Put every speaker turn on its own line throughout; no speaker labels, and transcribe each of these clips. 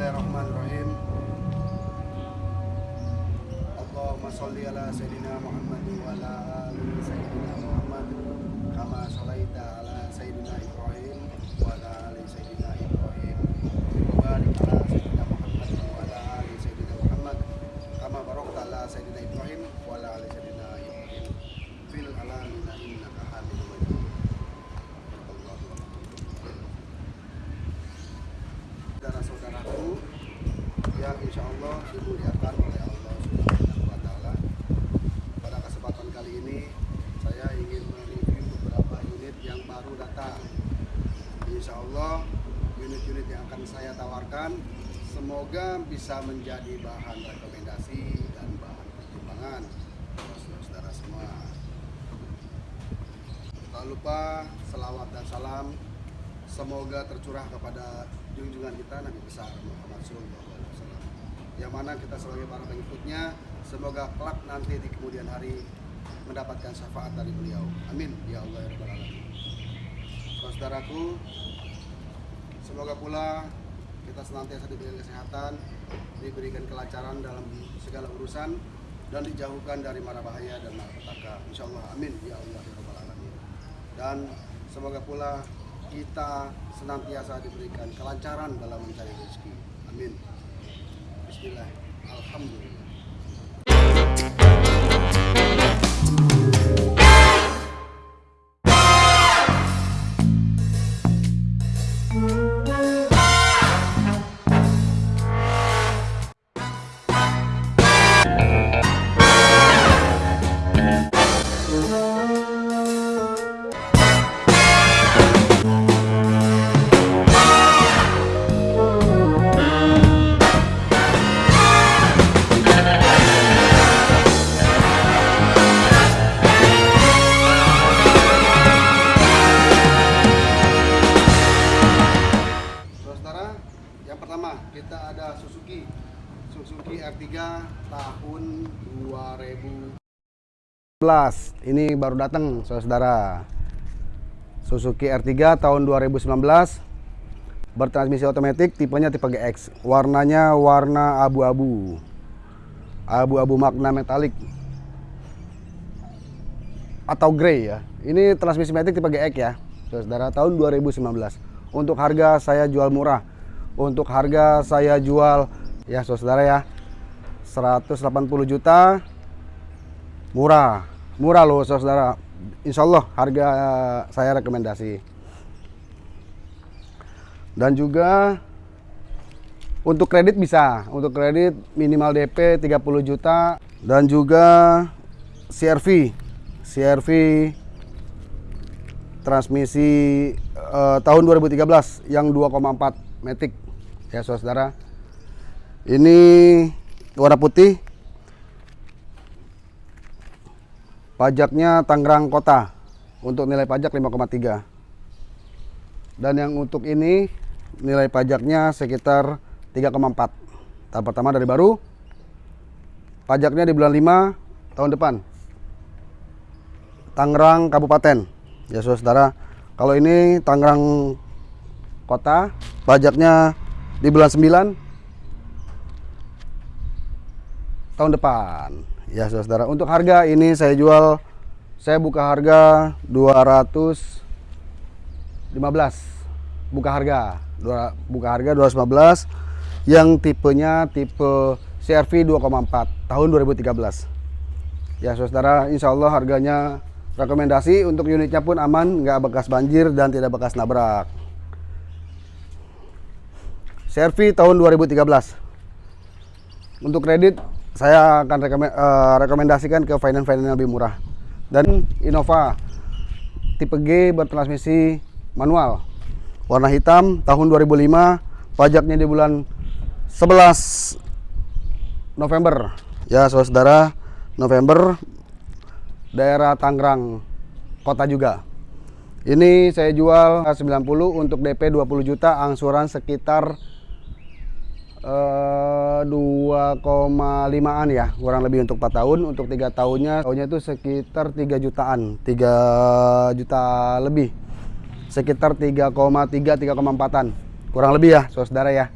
Bismillahirrahmanirrahim. Allahumma sholli ala sayyidina Muhammad wa ala sayyidina Muhammad kama sholaita ala sayyidina Ibrahim wa ala sayyidina Ibrahim. Wa barik ala sayyidina Muhammad wa ala ali sayyidina Muhammad kama barakta ala sayyidina Ibrahim wa ala ali sayyidina Ibrahim fil alamin innaka Hamidum Majid. saudara-saudaraku yang insya Allah dimuliakan oleh Allah Subhanahu wa Ta'ala. Pada kesempatan kali ini, saya ingin mereview beberapa unit yang baru datang. Insya Allah, unit-unit yang akan saya tawarkan semoga bisa menjadi bahan rekomendasi dan bahan pertimbangan saudara-saudara semua. Tak lupa selawat dan salam semoga tercurah kepada junjungan kita Nabi besar Muhammad. Yang mana kita sebagai para pengikutnya semoga kelak nanti di kemudian hari mendapatkan syafaat dari beliau. Amin ya Allah ya Rabbal Alamin. Saudaraku, semoga pula kita senantiasa diberikan kesehatan, diberikan kelancaran dalam segala urusan dan dijauhkan dari mara bahaya dan malapetaka. Insya Allah, amin ya Allah ya Rabbal Alamin. Dan semoga pula kita senantiasa diberikan kelancaran dalam mencari rezeki. Amin. 进来，然后他们。Ini baru datang, saudara. Suzuki R3 tahun 2019 bertransmisi otomatis tipenya tipe GX warnanya warna abu-abu. Abu-abu makna metalik. Atau grey ya. Ini transmisi matic tipe GX ya saudara tahun 2019 untuk harga saya jual murah. Untuk harga saya jual ya saudara ya 180 juta murah. Murah loh saudara. Insya Allah harga saya rekomendasi. Dan juga untuk kredit bisa. Untuk kredit minimal DP 30 juta. Dan juga CRV CRV transmisi eh, tahun 2013 yang 2,4 Matic ya saudara. Ini warna putih pajaknya Tangerang Kota. Untuk nilai pajak 5,3 dan yang untuk ini nilai pajaknya sekitar 3,4 tahap pertama dari baru. Pajaknya di bulan 5 tahun depan. Tangerang Kabupaten. Ya saudara kalau ini Tangerang Kota pajaknya di bulan 9 tahun depan ya saudara. Untuk harga ini saya jual saya buka harga 215 buka harga dua, buka harga 215 yang tipenya tipe CRV 2,4 tahun 2013 ya saudara Insya Allah harganya rekomendasi. Untuk unitnya pun aman nggak bekas banjir dan tidak bekas nabrak. CRV tahun 2013 untuk kredit saya akan uh, rekomendasikan ke finance-finance yang lebih murah. Dan Innova tipe G bertransmisi manual. Warna hitam tahun 2005 pajaknya di bulan 11 November. Ya saudara November daerah Tangerang kota juga. Ini saya jual 90 untuk DP 20 juta angsuran sekitar eh, 2,5an ya kurang lebih untuk 4 tahun. Untuk tiga tahunnya tahunnya itu sekitar 3 jutaan. 3 juta lebih. Sekitar 3,3 3,4an kurang lebih ya saudara ya.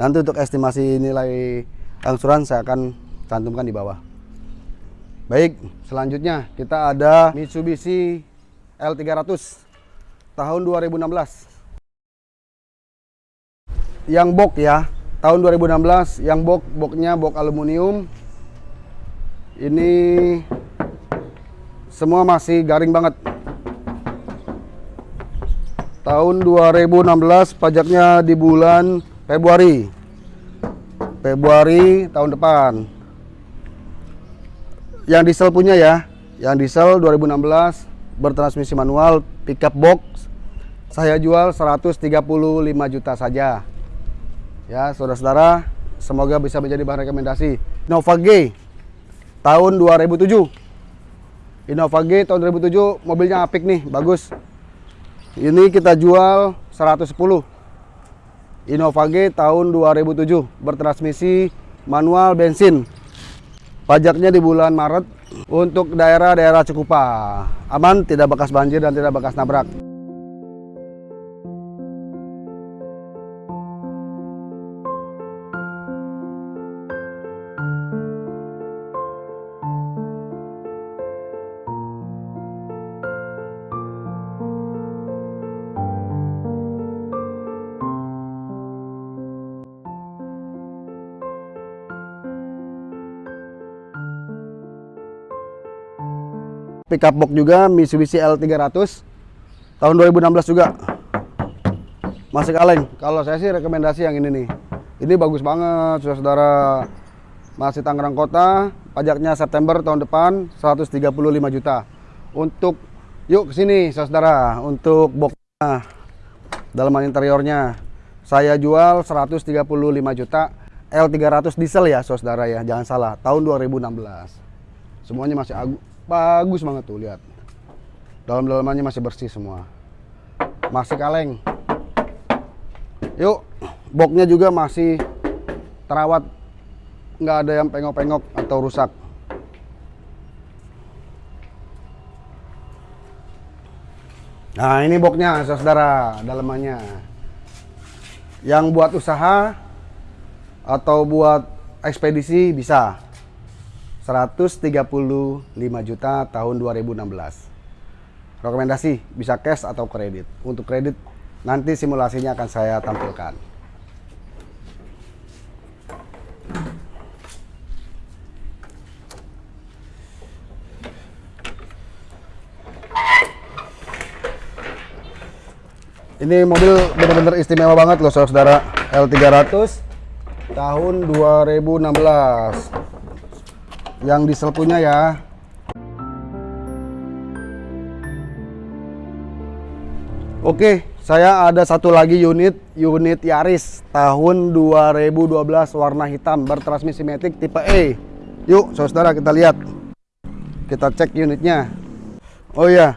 Nanti untuk estimasi nilai angsuran saya akan cantumkan di bawah. Baik, selanjutnya kita ada Mitsubishi L300 tahun 2016. Yang box ya, tahun 2016 yang box boxnya box aluminium. Ini semua masih garing banget. Tahun 2016 pajaknya di bulan Februari. Februari tahun depan yang diesel punya ya yang diesel 2016 bertransmisi manual pickup box saya jual 135 juta saja ya saudara-saudara semoga bisa menjadi bahan rekomendasi Innova G tahun 2007 Innova G tahun 2007 mobilnya apik nih bagus ini kita jual 110 Innova G tahun 2007 bertransmisi manual bensin Pajaknya di bulan Maret untuk daerah-daerah Cikupa. Aman, tidak bekas banjir dan tidak bekas nabrak. Pickup box juga Mitsubishi L300 tahun 2016 juga. Masih kaleng. Kalau saya sih rekomendasi yang ini nih. Ini bagus banget saudara masih Tangerang Kota pajaknya September tahun depan 135 juta. Untuk yuk ke sini saudara untuk boxnya dalaman interiornya. Saya jual 135 juta. L300 diesel ya saudara ya jangan salah. Tahun 2016 semuanya masih bagus banget tuh lihat. Dalam-dalamannya masih bersih semua. Masih kaleng. Yuk boxnya juga masih terawat. Nggak ada yang pengok-pengok atau rusak. Nah ini boxnya saudara dalamannya. Yang buat usaha atau buat ekspedisi bisa 135 juta tahun 2016. Rekomendasi bisa cash atau kredit. Untuk kredit nanti simulasinya akan saya tampilkan. Ini mobil benar-benar istimewa banget loh saudara L300 tahun 2016 yang diesel punya ya Oke, saya ada satu lagi unit, unit Yaris tahun 2012 warna hitam bertransmisi matic tipe E. Yuk, saudara kita lihat. Kita cek unitnya. Oh iya.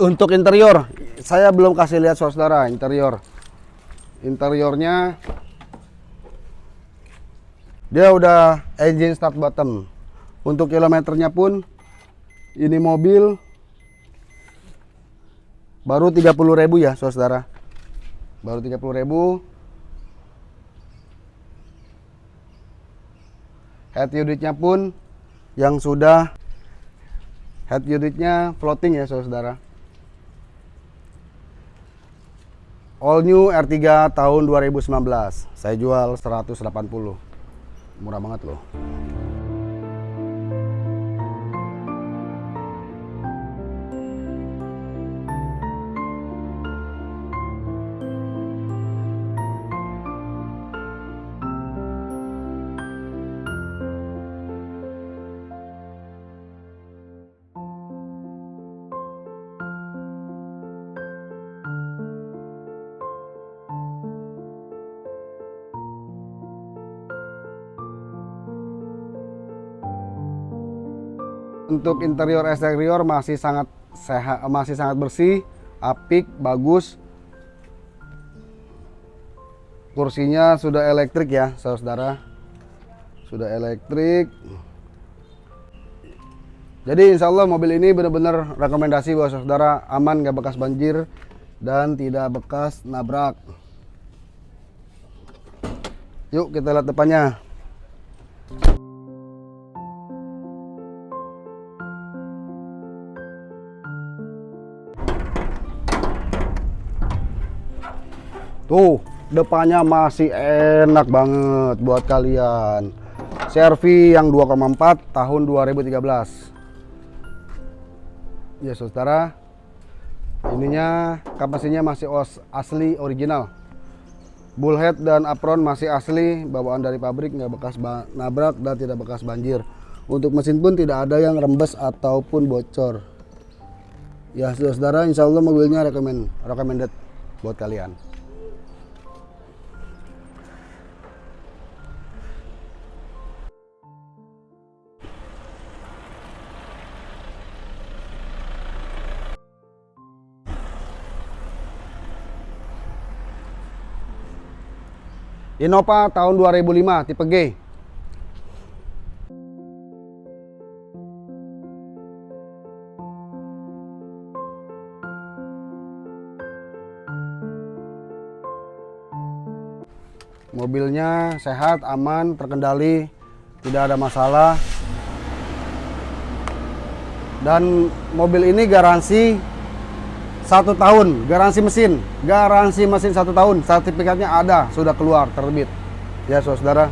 Untuk interior, saya belum kasih lihat saudara interior. Interiornya dia udah engine start button untuk kilometernya pun ini mobil baru 30.000 ya saudara. Baru 30.000 head unitnya pun yang sudah head unitnya floating ya saudara. All new R3 tahun 2019 saya jual 180 murah banget loh Untuk interior eksterior masih sangat sehat, masih sangat bersih, apik, bagus. Kursinya sudah elektrik ya, saudara. Sudah elektrik. Jadi insya Allah mobil ini benar-benar rekomendasi buat saudara aman gak bekas banjir dan tidak bekas nabrak. Yuk kita lihat depannya. Tuh, depannya masih enak banget buat kalian. Servi yang 2,4 tahun 2013. Ya, Saudara. Ininya kapasinya masih os asli original. Bullhead dan apron masih asli, bawaan dari pabrik, nggak bekas nabrak dan tidak bekas banjir. Untuk mesin pun tidak ada yang rembes ataupun bocor. Ya, saudara, insya Allah mobilnya recommend, recommended buat kalian. Innova tahun 2005 tipe G. Mobilnya sehat, aman, terkendali, tidak ada masalah. Dan mobil ini garansi satu tahun garansi mesin garansi mesin satu tahun sertifikatnya ada sudah keluar terbit ya saudara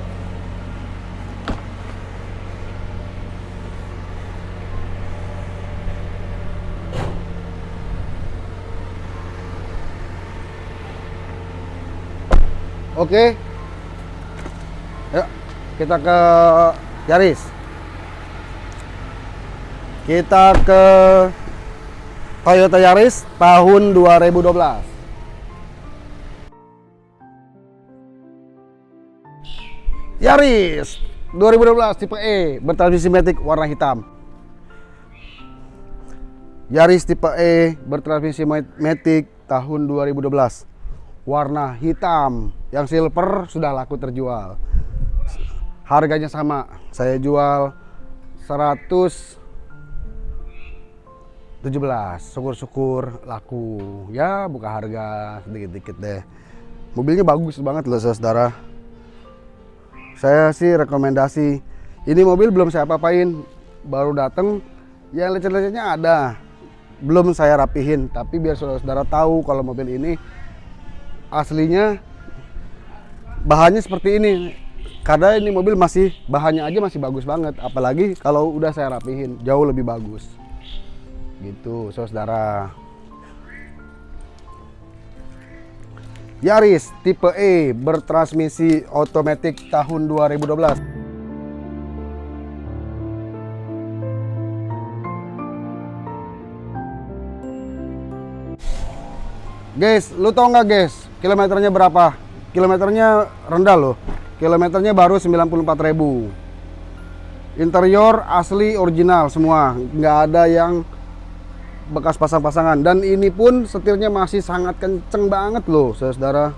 Oke. Yuk, kita ke Yaris. Kita ke Toyota Yaris tahun 2012 Yaris 2012 tipe E bertransmisi matic warna hitam. Yaris tipe E bertransmisi matic tahun 2012 warna hitam yang silver sudah laku terjual. Harganya sama saya jual 100 17 syukur-syukur laku. Ya buka harga sedikit-dikit deh. Mobilnya bagus banget loh saudara. Saya sih rekomendasi ini mobil belum saya apa-apain baru dateng. Yang lecet-lecetnya ada belum saya rapihin. Tapi biar saudara-saudara tahu kalau mobil ini aslinya bahannya seperti ini. Karena ini mobil masih bahannya aja masih bagus banget. Apalagi kalau udah saya rapihin jauh lebih bagus gitu saudara Yaris tipe E bertransmisi otomatis tahun 2012 Guys, lu tau nggak guys, kilometernya berapa? Kilometernya rendah loh. Kilometernya baru 94.000. Interior asli original semua, nggak ada yang bekas pasang-pasangan. Dan ini pun setirnya masih sangat kenceng banget loh saudara.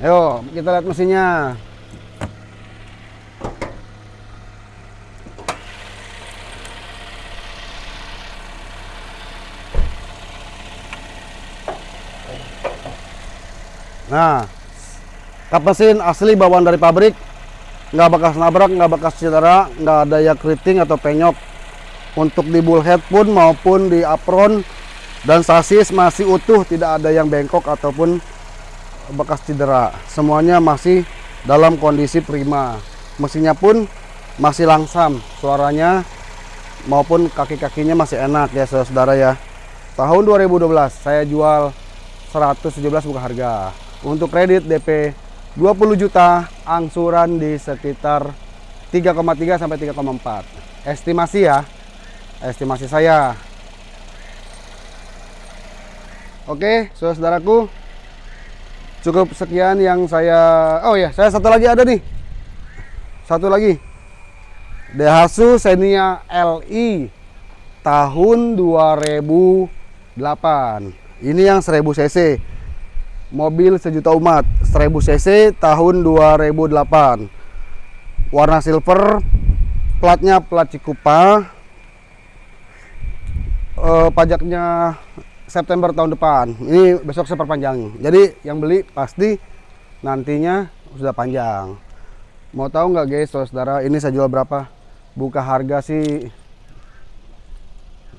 Ayo kita lihat mesinnya Nah, kap mesin asli bawaan dari pabrik, nggak bekas nabrak, nggak bekas cedera, nggak ada ya keriting atau penyok. Untuk di bullhead pun maupun di apron dan sasis masih utuh, tidak ada yang bengkok ataupun bekas cedera. Semuanya masih dalam kondisi prima. Mesinnya pun masih langsam, suaranya maupun kaki-kakinya masih enak ya saudara ya. Tahun 2012 saya jual 117 buka harga. Untuk kredit DP 20 juta, angsuran di sekitar 3,3 sampai 3,4. Estimasi ya. Estimasi saya. Oke, saudaraku. Cukup sekian yang saya Oh ya, saya satu lagi ada nih. Satu lagi. Daihatsu Xenia LI tahun 2008. Ini yang 1000 cc mobil sejuta umat 1000 cc tahun 2008 warna silver platnya plat Cikupa. Eh, pajaknya September tahun depan. Ini besok saya perpanjang jadi yang beli pasti nantinya sudah panjang. Mau tahu nggak guys saudara ini saya jual berapa? Buka harga sih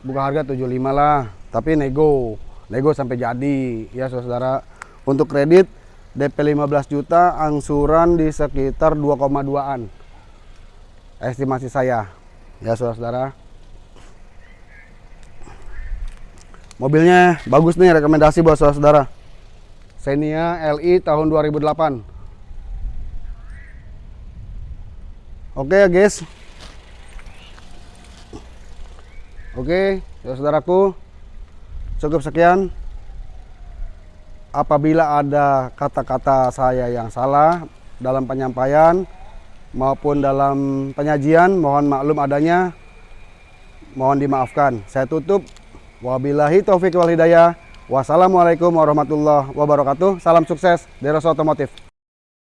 buka harga 75 lah. Tapi nego nego sampai jadi. Ya saudara untuk kredit DP 15 juta angsuran di sekitar 2,2an estimasi saya. Ya saudara mobilnya bagus nih rekomendasi buat saudara Xenia LI tahun 2008 oke ya guys. Oke saudaraku cukup sekian apabila ada kata-kata saya yang salah dalam penyampaian maupun dalam penyajian mohon maklum adanya. Mohon dimaafkan. Saya tutup. Wabillahi taufik wal hidayah. Wassalamualaikum warahmatullahi wabarakatuh. Salam sukses dari Otomotif